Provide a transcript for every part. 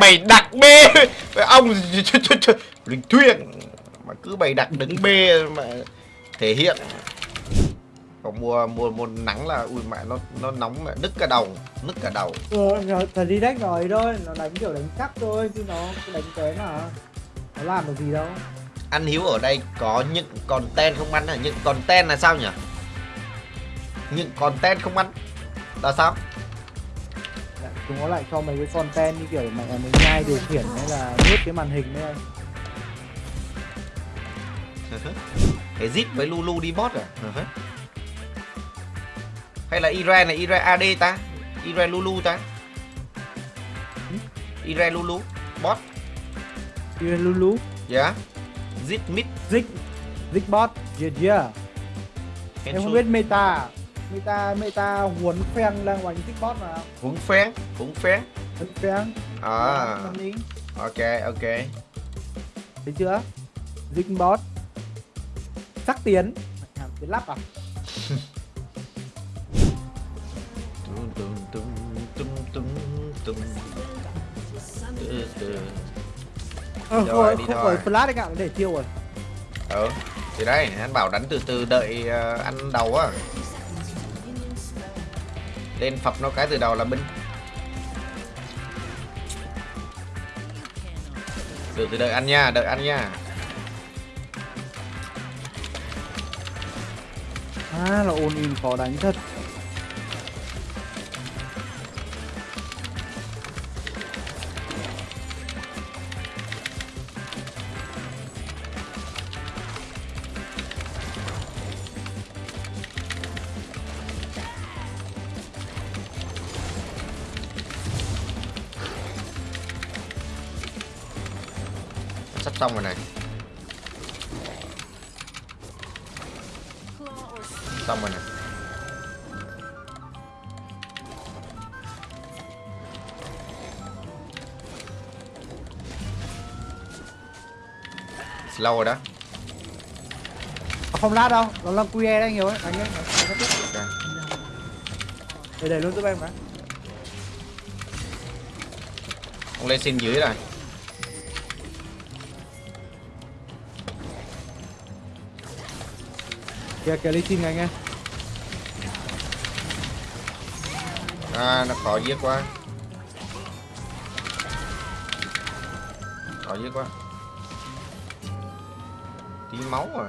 Mày đặt B. Ông Linh thuyền Mà cứ bày đặt đứng B mà Thể hiện. Còn mùa mùa mùa nắng là ui mẹ nó nó nóng mẹ nứt cả đầu nứt cả đầu. Ừ, rồi, thời đi đánh rồi thôi, nó đánh kiểu đánh chắc thôi, chứ nó đánh cái mà nó làm được gì đâu. anh hiếu ở đây có những content không ăn à những content là sao nhỉ? Những content không ăn là sao Chúng nó lại cho mấy cái content như kiểu mày mình nhai điều khiển hay là nuốt cái màn hình đấy anh. cái zip với lulu đi bot à? Ừ. hay là ire này ire ad ta? Ire lulu ta? Ire lulu bot. Như Lulu, dạ. Zip mid Zik, Zikbot, yeah yeah. Em không biết meta, meta, meta huấn phèn đang đánh Zikbot mà. huấn phén huấn phén Huấn phèn. à ok ok Thấy chưa? Zikbot. Sắc tiến. Làm tiến lắp à? Tum, tum, tum, tum, tum, tum. Ờ, Rồi, không, đi không thôi. có flash anh ạ, để chiêu rồi. ừ thì đây anh bảo đánh từ từ đợi ờ, ăn đầu á lên phập nó cái từ đầu là binh từ từ đợi ăn nha, đợi ăn nha À là ôn in khó đánh thật. Xong rồi này xong rồi này slow rồi đó không lát đâu, nó là QE đấy nhiều ấy, đánh ấy. đánh rất tiếp. Ok. Để để luôn giúp em cái. ông lên xin dưới rồi Dạ, kìa kìa lấy xin anh em. à nó khó giết quá. Khó giết quá. Tí máu à.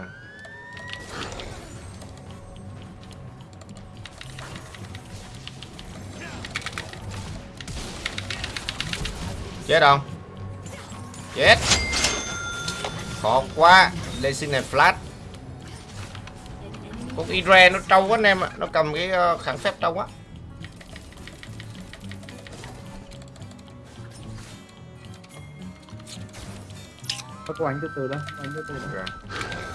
Chết không? Chết. Khó quá. Lên xin này flash con Ire nó trâu quá anh em ạ nó cầm cái ờ, kháng phép trâu quá Có có đánh từ từ đó, đánh từ từ đó. Ok.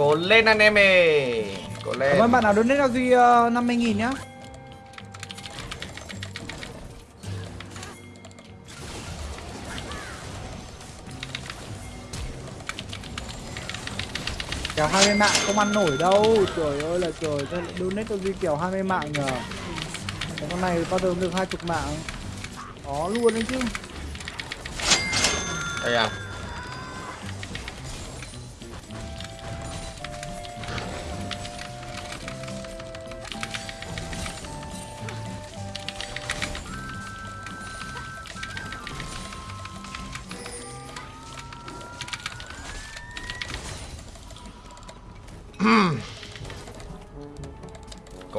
Cố lên anh em ơi. Cố lên. Cảm ơn bạn nào donate cho Duy uh, 50 nghìn nhá. Kèo 20 mạng không ăn nổi đâu. Trời ơi là trời donate cho Duy kèo 20 mạng nhờ? Cái con này bao giờ được 20 mạng. Có luôn đấy chứ. Đây à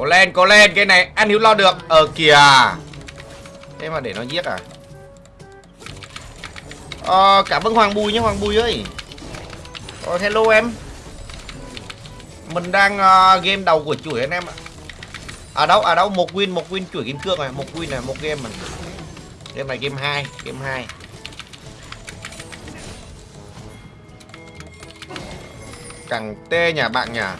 Cố lên cố lên Cái này anh Hiếu lo được. Ờ kìa. Thế mà để nó giết à? Ờ cảm ơn Hoàng Bùi nhé Hoàng Bùi ơi. Ờ hello em. Mình đang uh, game đầu của chuỗi anh em ạ. Ở đâu ở đâu một win một win chuỗi kim cương này một win này một game này game này game 2 game 2 Cẳng tê nhà bạn nhà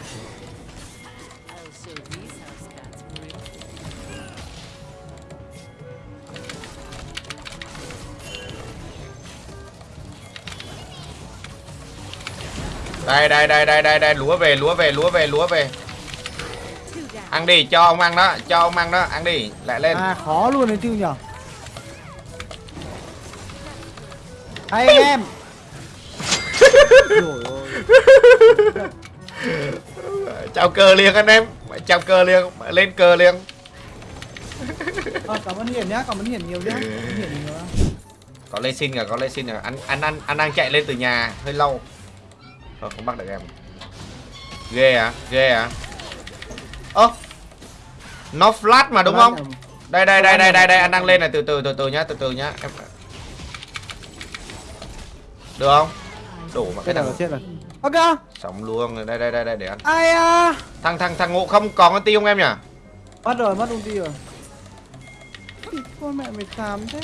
đây đây đây đây đây đây lúa về lúa về lúa về lúa về. Ăn đi cho ông ăn đó cho ông ăn đó ăn đi lại lên. À khó luôn đấy chứ nhở? Hay anh em. Chào cờ liền anh em chào cờ liền lên cờ liền. À, Cảm ơn Hiển nhá, cảm ơn Hiển nhiều nhá. Hiển nhiều có lê xin kìa có lê xin kìa anh anh anh anh đang chạy lên từ nhà hơi lâu thôi không bắt được em. Ghê à ghê à. Ơ nó flat mà đúng không? đây đây đây đây đây đây anh đang lên này từ từ từ từ nhá từ từ nhá em được không? Đủ mà cái nào chết rồi. Ok sống luôn đây đây đây đây để ăn. Ai à thằng thằng thằng ngộ không còn con ti không em nhỉ? Mất rồi, mất ty rồi. Con mẹ mày xàm thế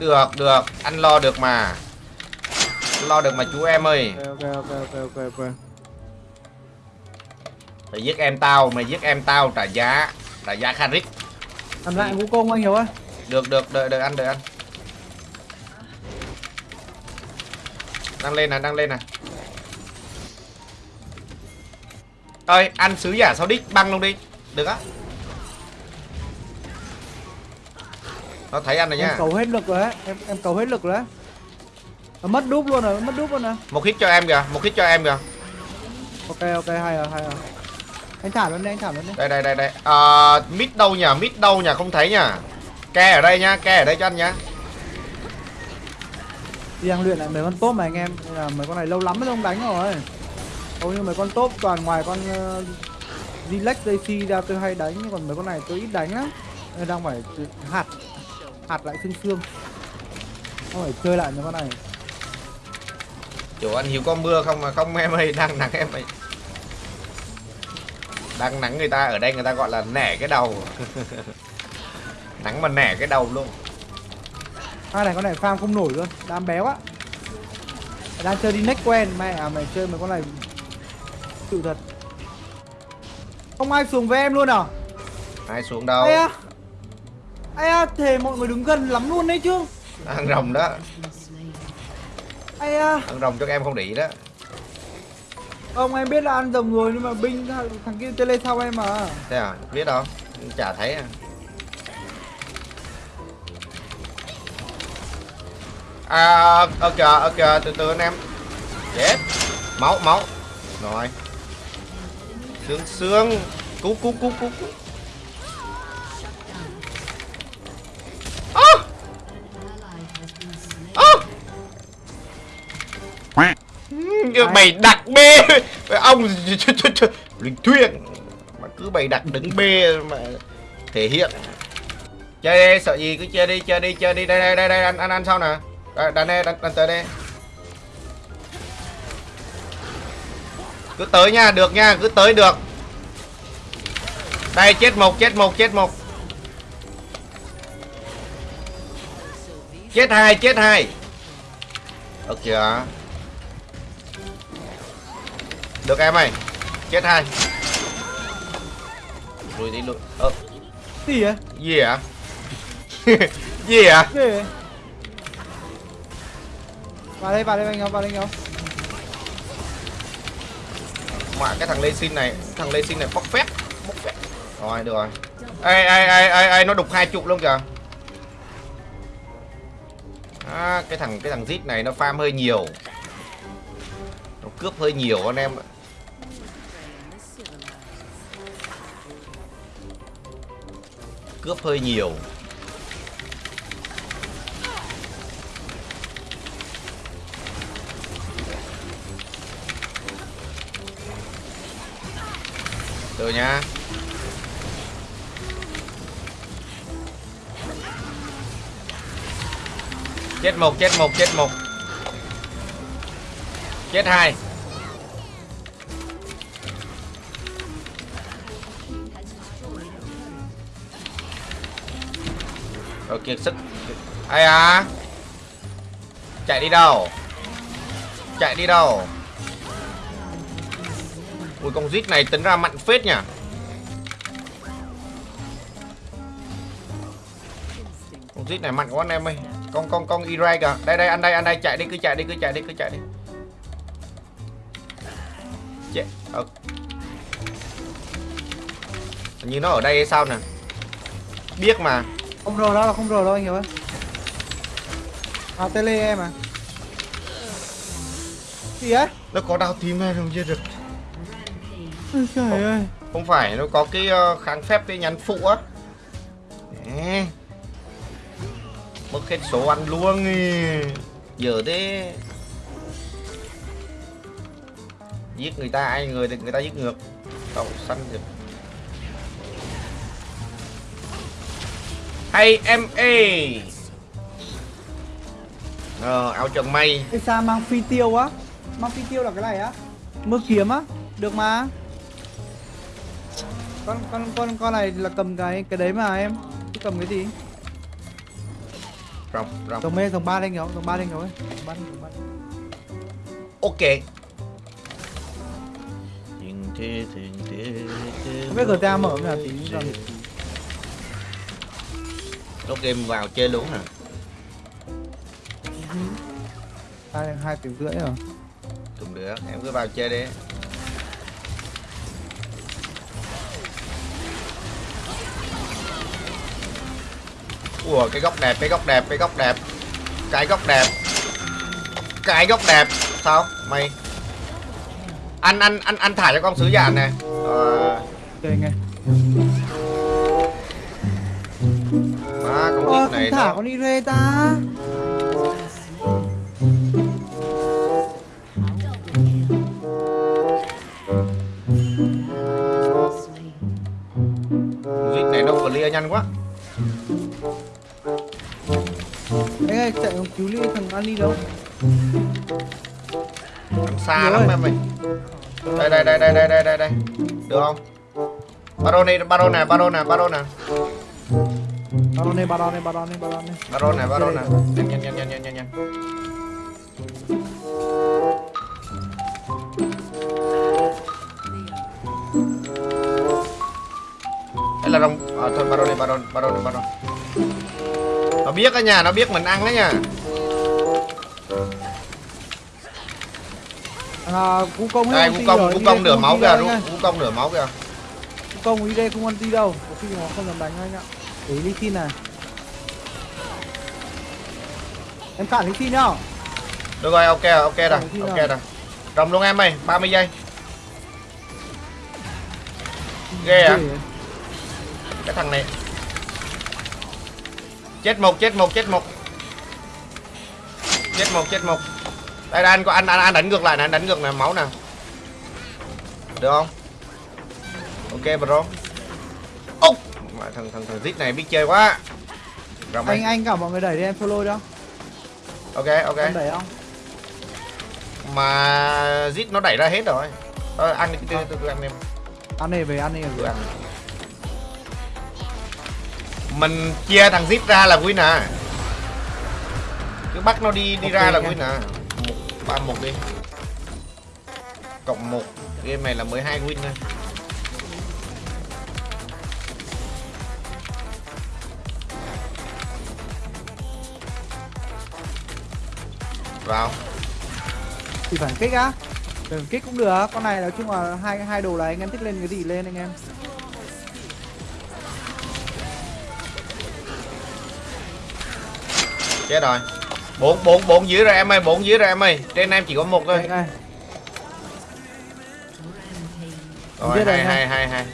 được được. Anh lo được mà. Lo được mà chú em ơi. Ok ok ok ok ok mày giết em tao mày giết em tao trả giá trả giá kharit Làm lại vũ công anh hiểu ơi được được đợi đợi ăn đợi ăn đang lên này đang lên này ơi ăn sứ giả sau đích? Băng luôn đi. Được á nó thấy ăn rồi Em nha. cầu hết lực rồi đấy Em em cầu hết lực rồi đấy Nó mất đúp luôn rồi, mất đúp luôn rồi. Một hit cho em kìa một hit cho em kìa. Ok ok hay rồi hay rồi. Anh thả luôn đi, anh thả luôn đi. Đây đây đây đây. À, mid đâu nhỉ? Mid đâu nhỉ? Không thấy nhỉ? Ke ở đây nhá ke ở đây cho anh nhá. Đi đang luyện lại mấy con top mà anh em. Nên là mấy con này lâu lắm mới không đánh rồi. Hầu như mấy con top toàn ngoài con uh, Relax JC ra tôi hay đánh. Nhưng còn mấy con này tôi ít đánh lắm. Đang phải hạt Hạt lại xương xương. Không phải chơi lại mấy con này. Chủ anh hiểu có mưa không mà không em ơi đang nắng em ơi. Đang nắng người ta ở đây người ta gọi là nẻ cái đầu. Nắng mà nẻ cái đầu luôn. Hai này con này farm không nổi luôn Đám béo á. Mày đang chơi đi next quen Mẹ à mày chơi mấy con này Sự thật. Không ai xuống với em luôn à? Ai xuống đâu? À À thề mọi người đứng gần lắm luôn đấy chứ. Ăn rồng đó. Ai à. Ăn rồng cho các em không để ý đó. Ông em biết là ăn rồng rồi nhưng mà binh thằng, kia lên sau em mà. Thế à? Biết đâu. Chả thấy à. À ok ok từ từ anh em. Chết. Máu máu. Rồi. Xương xương. Cú cú cú cú cú Ừm, mày đặt B. Ông linh thuyền mà cứ bày đặt đứng B mà thể hiện. Chơi đi sợ gì cứ chơi đi chơi đi chơi đi. Đây đây đây đây ăn ăn ăn sau nè. Đánh đây đánh, đánh tới đây. Cứ tới nha được nha cứ tới được. Đây chết một chết một chết một. Chết hai chết hai. Được chưa được em ơi. Chết hai. Lùi đi lùi ơ. Gì vậy? gì ạ gì vậy? Vào đây vào đây anh không vào đây anh không mà cái thằng lê xin này thằng lê xin này bóc phép bóc phép rồi được rồi. Ai ai ai ai ai nó đục hai chục luôn kìa. À, cái thằng cái thằng zit này nó farm hơi nhiều. Nó cướp hơi nhiều anh em ạ cướp hơi nhiều. Từ nha. Chết một chết một chết một. Chết hai. Kiệt sức. Ai à? Chạy đi đâu? Chạy đi đâu? Ui, con zit này tính ra mạnh phết nhỉ? Con zit này mạnh quá anh em ơi. Con con con Irai kìa. Đây đây, anh đây anh đây. Chạy đi, cứ chạy đi, cứ chạy đi, cứ chạy đi. Chạy ờ. Như nó ở đây hay sao nè? Biết mà. Không rờ đâu, không rờ đâu anh hiểu ơi. À tele em à. Gì ấy? nó có đau tim hay không chưa được Ôi trời ơi. không phải nó có cái ờ, kháng phép cái nhắn phụ á mất hết số ăn luôn giờ thế giết người ta ai người thì người ta giết ngược tàu săn được ê ờ áo trần mây Cái sao mang phi tiêu á? Mang phi tiêu là cái này á? Mưa kiếm á? Được mà. Con con con con này là cầm cái cái đấy mà em. Chứ cầm cái gì? rồng rồng Dòng mê dòng ba lên không? Dòng ba lên ba lên, dòng ba lên. ok thế, thế. Không biết GTA mở là tí Nó game vào chơi luôn hả? Hai hai tiếng rưỡi rồi. Cũng được, em cứ vào chơi đi Ủa cái góc đẹp, cái góc đẹp, cái góc đẹp Cái góc đẹp Cái góc đẹp Sao? Mày Anh, anh, anh, anh thả cho con sứ giả này Ờ Ok nghe. Này thả nó con đi rê ta. Vịt này nó clear nhanh quá Anh ơi chạy không cứu đi thằng Ani đâu? Làm xa Nhiều lắm em ơi Đây đây đây đây đây đây đây đây Được không? Baron này, Baron này, Baron này, Baron này Baron này, Baron này, Baron này, Baron này. Baron này, Baron này Nhanh nhanh nhanh nhanh nhanh nhanh nhanh Đây là rồng à, thôi Baron này, Baron, Baron này, Baron Nó biết á nha, nó biết mình ăn đó nha À, cú công Đây, ấy, Vũ công ty Công, đi nửa máu kìa. Vũ Công nửa máu kìa Cú công ý đây không anti đâu, có khi nó không dám đánh anh ạ. Để Lee Sin này. Em cản Lee Sin nhá. Được rồi, ok ok rồi, ok rồi. Rồng luôn em ơi, 30 giây. Ghê à? Cái thằng này. Chết một, chết một, chết một. Chết một, chết một. Đây, đây anh có anh, anh, anh đánh ngược lại nè, anh đánh ngược nè, máu nè. Được không? Ok bro Mà thằng thằng thằng Zit này biết chơi quá. Rồng Anh anh cả mọi người đẩy đi em follow đâu. Ok, ok. Em đẩy không? Mà Zit nó đẩy ra hết rồi. Thôi ăn đi, từ từ từ ăn em. Ăn này về ăn Cứ về. ăn Mình chia thằng Zip ra là win à Cứ bắt nó đi đi Ok ra là win à một, ba một đi. Cộng một. Game này là 12 win thôi Vào Thì phải kích á. Đừng kích cũng được, con này nói chung là hai hai đồ này anh em thích lên cái gì lên anh em. Chết rồi bốn bốn bốn dưới rồi em ơi bốn dưới rồi em ơi Trên em chỉ có một thôi Đây, đây. Rồi hai hai hai hai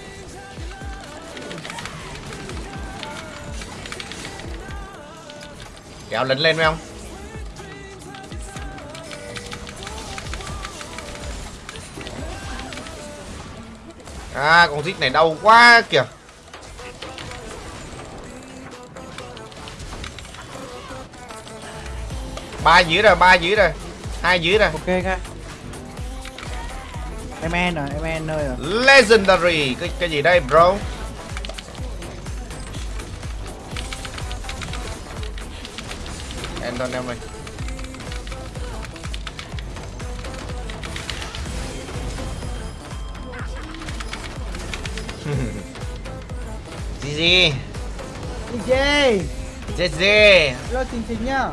Kéo lính lên phải không? À con rít này đau quá kìa. Ba dưới rồi ba dưới rồi. Hai dưới rồi. Ok nghe. Em en à, em en nơi à. legendary cái cái gì đây bro? Anton em ơi GG DJ GG Hello Trình Trình nhá